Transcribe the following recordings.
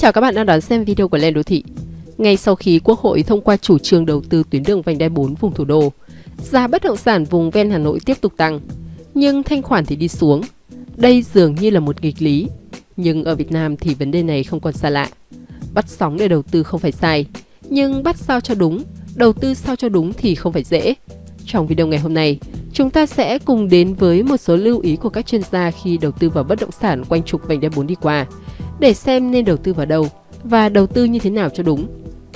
Chào các bạn đang đón xem video của Lên Đô Thị. Ngay sau khi Quốc hội thông qua chủ trương đầu tư tuyến đường vành đai 4 vùng thủ đô, giá bất động sản vùng ven Hà Nội tiếp tục tăng, nhưng thanh khoản thì đi xuống. Đây dường như là một nghịch lý, nhưng ở Việt Nam thì vấn đề này không còn xa lạ. Bắt sóng để đầu tư không phải sai, nhưng bắt sao cho đúng, đầu tư sao cho đúng thì không phải dễ. Trong video ngày hôm nay, chúng ta sẽ cùng đến với một số lưu ý của các chuyên gia khi đầu tư vào bất động sản quanh trục vành đai 4 đi qua, để xem nên đầu tư vào đâu và đầu tư như thế nào cho đúng.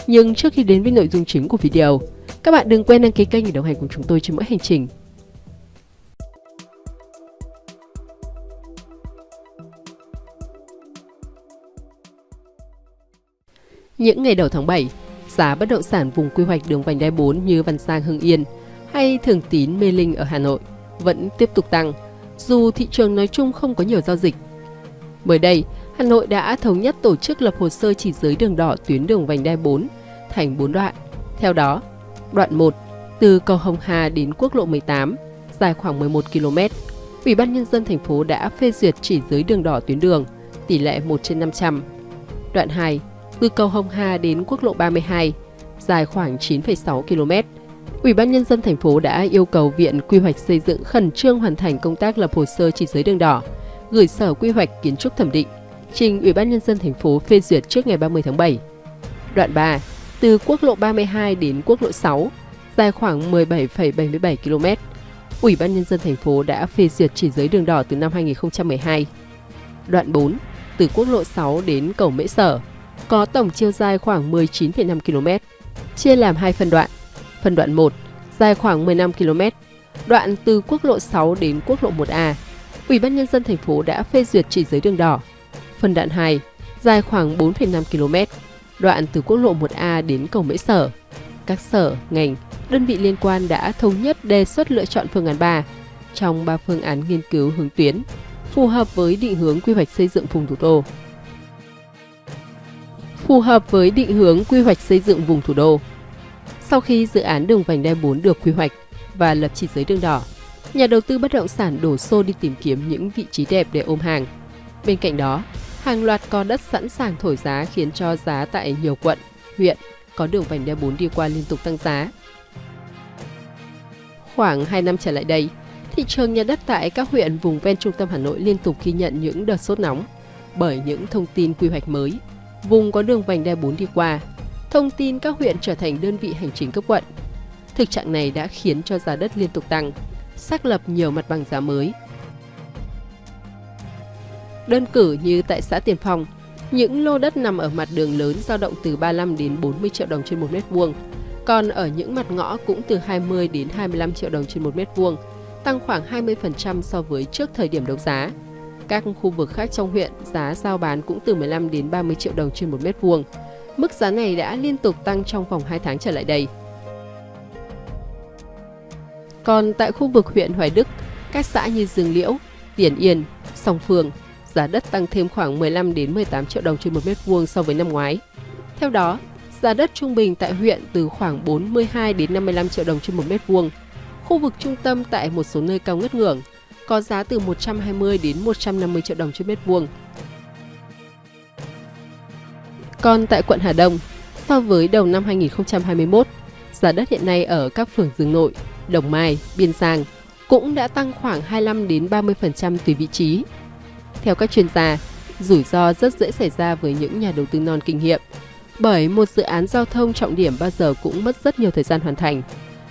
Nhưng trước khi đến với nội dung chính của video, các bạn đừng quên đăng ký kênh để đồng hành cùng chúng tôi trên mỗi hành trình. Những ngày đầu tháng 7, giá bất động sản vùng quy hoạch đường vành đai 4 như Văn Sang, Hưng Yên hay Thường Tín Mê Linh ở Hà Nội vẫn tiếp tục tăng, dù thị trường nói chung không có nhiều giao dịch. Mới đây, Hà Nội đã thống nhất tổ chức lập hồ sơ chỉ giới đường đỏ tuyến đường vành đai 4 thành 4 đoạn. Theo đó, đoạn 1 từ cầu Hồng Hà đến quốc lộ 18 dài khoảng 11 km. Ủy ban nhân dân thành phố đã phê duyệt chỉ giới đường đỏ tuyến đường tỷ lệ 1 trên 500. Đoạn 2 từ cầu Hồng Hà đến quốc lộ 32 dài khoảng 9,6 km. Ủy ban nhân dân thành phố đã yêu cầu Viện Quy hoạch xây dựng khẩn trương hoàn thành công tác lập hồ sơ chỉ giới đường đỏ, gửi Sở Quy hoạch Kiến trúc thẩm định trình Ủy ban nhân dân thành phố phê duyệt trước ngày 30 tháng 7. Đoạn 3, từ quốc lộ 32 đến quốc lộ 6, dài khoảng 17,77 km. Ủy ban nhân dân thành phố đã phê duyệt chỉ giới đường đỏ từ năm 2012. Đoạn 4, từ quốc lộ 6 đến cầu Mễ Sở, có tổng chiều dài khoảng 19,5 km, chia làm hai phân đoạn. Phân đoạn 1, dài khoảng 15 km, đoạn từ quốc lộ 6 đến quốc lộ 1A. Ủy ban nhân dân thành phố đã phê duyệt chỉ giới đường đỏ Phần đoạn 2, dài khoảng 4,5 km, đoạn từ quốc lộ 1A đến cầu Mễ Sở. Các sở, ngành, đơn vị liên quan đã thống nhất đề xuất lựa chọn phương án 3 trong 3 phương án nghiên cứu hướng tuyến, phù hợp với định hướng quy hoạch xây dựng vùng thủ đô. Phù hợp với định hướng quy hoạch xây dựng vùng thủ đô. Sau khi dự án đường vành đai 4 được quy hoạch và lập chỉ giới đường đỏ, nhà đầu tư bất động sản đổ xô đi tìm kiếm những vị trí đẹp để ôm hàng. Bên cạnh đó, hàng loạt có đất sẵn sàng thổi giá khiến cho giá tại nhiều quận, huyện có đường vành đai 4 đi qua liên tục tăng giá. Khoảng 2 năm trở lại đây, thị trường nhà đất tại các huyện vùng ven trung tâm Hà Nội liên tục ghi nhận những đợt sốt nóng bởi những thông tin quy hoạch mới. Vùng có đường vành đai 4 đi qua, thông tin các huyện trở thành đơn vị hành chính cấp quận. Thực trạng này đã khiến cho giá đất liên tục tăng, xác lập nhiều mặt bằng giá mới Đơn cử như tại xã Tiền Phong, những lô đất nằm ở mặt đường lớn dao động từ 35 đến 40 triệu đồng trên 1 mét vuông, còn ở những mặt ngõ cũng từ 20 đến 25 triệu đồng trên 1 mét vuông, tăng khoảng 20% so với trước thời điểm đấu giá. Các khu vực khác trong huyện, giá giao bán cũng từ 15 đến 30 triệu đồng trên 1 mét vuông. Mức giá này đã liên tục tăng trong vòng 2 tháng trở lại đây. Còn tại khu vực huyện Hoài Đức, các xã như Dương Liễu, Tiền Yên, Song Phương, giá đất tăng thêm khoảng 15 đến 18 triệu đồng trên một mét vuông so với năm ngoái. Theo đó, giá đất trung bình tại huyện từ khoảng 42 đến 55 triệu đồng trên một mét vuông. Khu vực trung tâm tại một số nơi cao ngất ngưỡng có giá từ 120 đến 150 triệu đồng trên mét vuông. Còn tại quận Hà Đông, so với đầu năm 2021, giá đất hiện nay ở các phường Dương Nội, Đồng Mai, Biên Giang cũng đã tăng khoảng 25 đến 30% tùy vị trí theo các chuyên gia, rủi ro rất dễ xảy ra với những nhà đầu tư non kinh nghiệm. Bởi một dự án giao thông trọng điểm bao giờ cũng mất rất nhiều thời gian hoàn thành.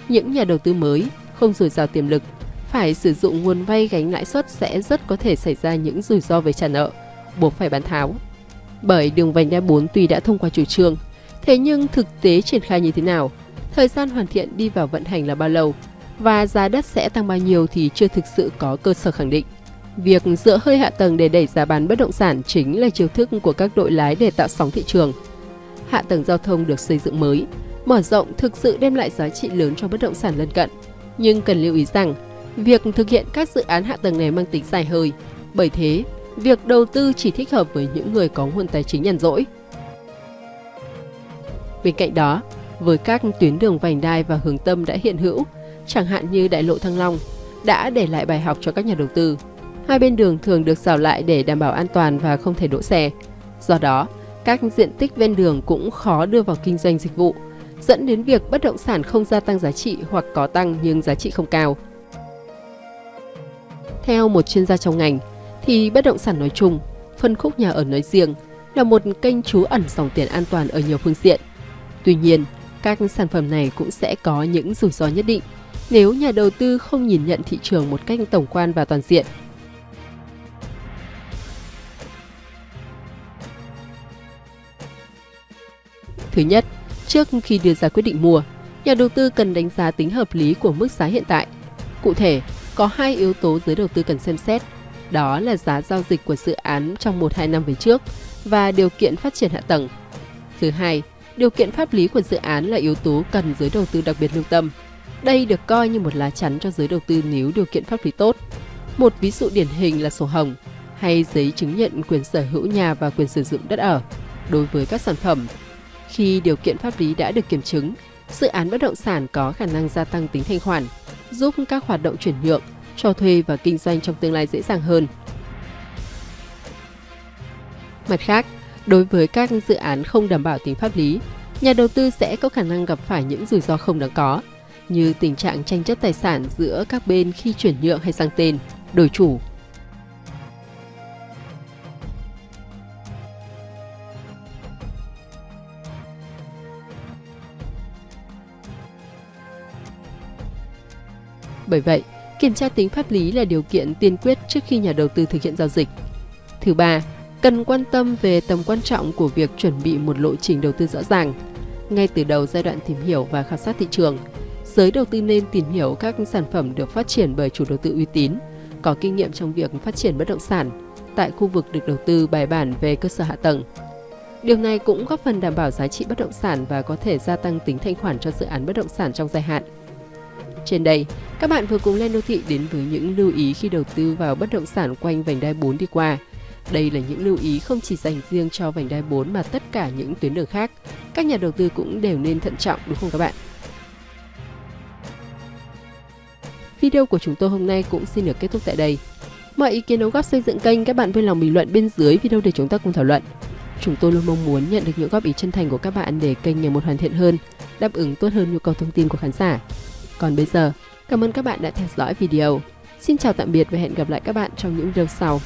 Những nhà đầu tư mới, không dồi dào tiềm lực, phải sử dụng nguồn vay gánh lãi suất sẽ rất có thể xảy ra những rủi ro về trả nợ, buộc phải bán tháo. Bởi đường vành đai 4 tuy đã thông qua chủ trương, thế nhưng thực tế triển khai như thế nào, thời gian hoàn thiện đi vào vận hành là bao lâu và giá đất sẽ tăng bao nhiêu thì chưa thực sự có cơ sở khẳng định. Việc dựa hơi hạ tầng để đẩy giá bán bất động sản chính là chiêu thức của các đội lái để tạo sóng thị trường. Hạ tầng giao thông được xây dựng mới, mở rộng thực sự đem lại giá trị lớn cho bất động sản lân cận. Nhưng cần lưu ý rằng, việc thực hiện các dự án hạ tầng này mang tính dài hơi. Bởi thế, việc đầu tư chỉ thích hợp với những người có nguồn tài chính nhàn rỗi. Bên cạnh đó, với các tuyến đường vành đai và hướng tâm đã hiện hữu, chẳng hạn như đại lộ Thăng Long, đã để lại bài học cho các nhà đầu tư. Hai bên đường thường được rào lại để đảm bảo an toàn và không thể đỗ xe. Do đó, các diện tích ven đường cũng khó đưa vào kinh doanh dịch vụ, dẫn đến việc bất động sản không gia tăng giá trị hoặc có tăng nhưng giá trị không cao. Theo một chuyên gia trong ngành, thì bất động sản nói chung, phân khúc nhà ở nói riêng là một kênh trú ẩn dòng tiền an toàn ở nhiều phương diện. Tuy nhiên, các sản phẩm này cũng sẽ có những rủi ro nhất định nếu nhà đầu tư không nhìn nhận thị trường một cách tổng quan và toàn diện. Thứ nhất, trước khi đưa ra quyết định mua, nhà đầu tư cần đánh giá tính hợp lý của mức giá hiện tại. Cụ thể, có hai yếu tố giới đầu tư cần xem xét, đó là giá giao dịch của dự án trong 1-2 năm về trước và điều kiện phát triển hạ tầng. Thứ hai, điều kiện pháp lý của dự án là yếu tố cần giới đầu tư đặc biệt lưu tâm. Đây được coi như một lá chắn cho giới đầu tư nếu điều kiện pháp lý tốt. Một ví dụ điển hình là sổ hồng hay giấy chứng nhận quyền sở hữu nhà và quyền sử dụng đất ở. Đối với các sản phẩm, khi điều kiện pháp lý đã được kiểm chứng, dự án bất động sản có khả năng gia tăng tính thanh khoản, giúp các hoạt động chuyển nhượng, cho thuê và kinh doanh trong tương lai dễ dàng hơn. Mặt khác, đối với các dự án không đảm bảo tính pháp lý, nhà đầu tư sẽ có khả năng gặp phải những rủi ro không đáng có, như tình trạng tranh chấp tài sản giữa các bên khi chuyển nhượng hay sang tên, đổi chủ. Bởi vậy, kiểm tra tính pháp lý là điều kiện tiên quyết trước khi nhà đầu tư thực hiện giao dịch. Thứ ba, cần quan tâm về tầm quan trọng của việc chuẩn bị một lộ trình đầu tư rõ ràng. Ngay từ đầu giai đoạn tìm hiểu và khảo sát thị trường, giới đầu tư nên tìm hiểu các sản phẩm được phát triển bởi chủ đầu tư uy tín, có kinh nghiệm trong việc phát triển bất động sản tại khu vực được đầu tư bài bản về cơ sở hạ tầng. Điều này cũng góp phần đảm bảo giá trị bất động sản và có thể gia tăng tính thanh khoản cho dự án bất động sản trong dài hạn. Trên đây, các bạn vừa cùng Lên Đô Thị đến với những lưu ý khi đầu tư vào bất động sản quanh vành đai 4 đi qua. Đây là những lưu ý không chỉ dành riêng cho vành đai 4 mà tất cả những tuyến đường khác. Các nhà đầu tư cũng đều nên thận trọng đúng không các bạn? Video của chúng tôi hôm nay cũng xin được kết thúc tại đây. Mọi ý kiến đóng góp xây dựng kênh các bạn vui lòng bình luận bên dưới video để chúng ta cùng thảo luận. Chúng tôi luôn mong muốn nhận được những góp ý chân thành của các bạn để kênh ngày một hoàn thiện hơn, đáp ứng tốt hơn nhu cầu thông tin của khán giả. Còn bây giờ, cảm ơn các bạn đã theo dõi video. Xin chào tạm biệt và hẹn gặp lại các bạn trong những video sau.